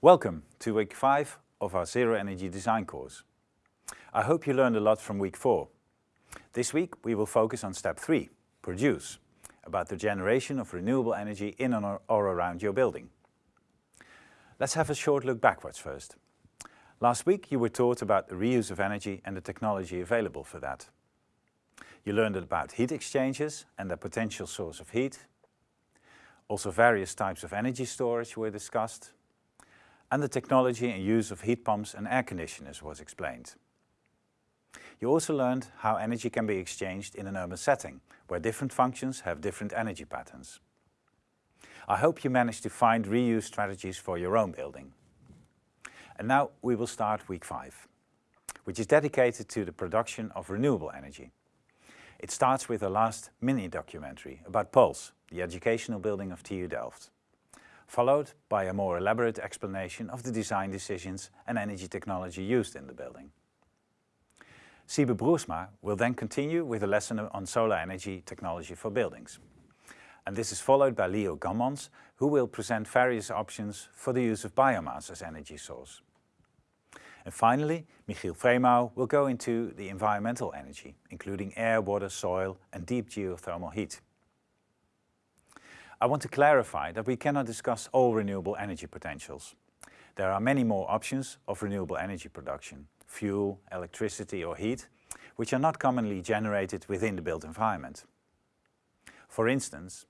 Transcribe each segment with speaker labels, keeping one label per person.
Speaker 1: Welcome to week 5 of our Zero Energy Design course. I hope you learned a lot from week 4. This week we will focus on step 3, produce, about the generation of renewable energy in or around your building. Let's have a short look backwards first. Last week you were taught about the reuse of energy and the technology available for that. You learned about heat exchangers and their potential source of heat. Also various types of energy storage were discussed and the technology and use of heat pumps and air conditioners was explained. You also learned how energy can be exchanged in an urban setting, where different functions have different energy patterns. I hope you managed to find reuse strategies for your own building. And now we will start week 5, which is dedicated to the production of renewable energy. It starts with a last mini documentary about Pulse, the educational building of TU Delft followed by a more elaborate explanation of the design decisions and energy technology used in the building. Siebe Broersma will then continue with a lesson on solar energy technology for buildings. And this is followed by Leo Gommans, who will present various options for the use of biomass as energy source. And finally, Michiel Fremouw will go into the environmental energy, including air, water, soil and deep geothermal heat. I want to clarify that we cannot discuss all renewable energy potentials. There are many more options of renewable energy production, fuel, electricity or heat, which are not commonly generated within the built environment. For instance,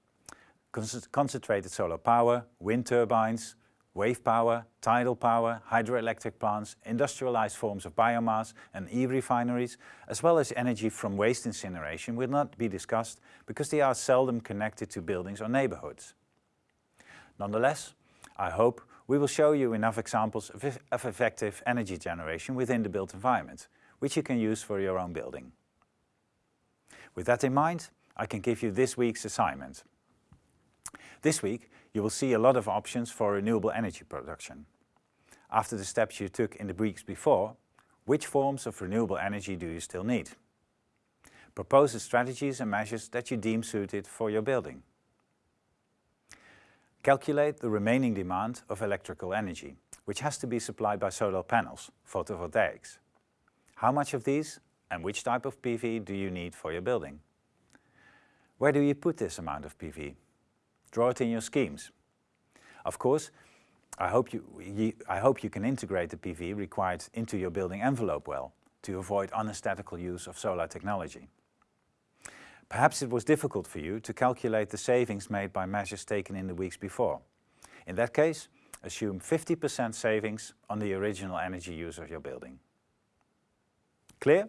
Speaker 1: concentrated solar power, wind turbines, wave power, tidal power, hydroelectric plants, industrialized forms of biomass and e-refineries, as well as energy from waste incineration will not be discussed because they are seldom connected to buildings or neighborhoods. Nonetheless, I hope we will show you enough examples of effective energy generation within the built environment, which you can use for your own building. With that in mind, I can give you this week's assignment. This week, you will see a lot of options for renewable energy production. After the steps you took in the weeks before, which forms of renewable energy do you still need? Propose the strategies and measures that you deem suited for your building. Calculate the remaining demand of electrical energy, which has to be supplied by solar panels, photovoltaics. How much of these and which type of PV do you need for your building? Where do you put this amount of PV? Draw it in your schemes. Of course, I hope you, you, I hope you can integrate the PV required into your building envelope well to avoid unesthetical use of solar technology. Perhaps it was difficult for you to calculate the savings made by measures taken in the weeks before. In that case, assume 50% savings on the original energy use of your building. Clear?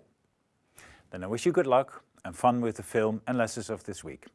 Speaker 1: Then I wish you good luck and fun with the film and lessons of this week.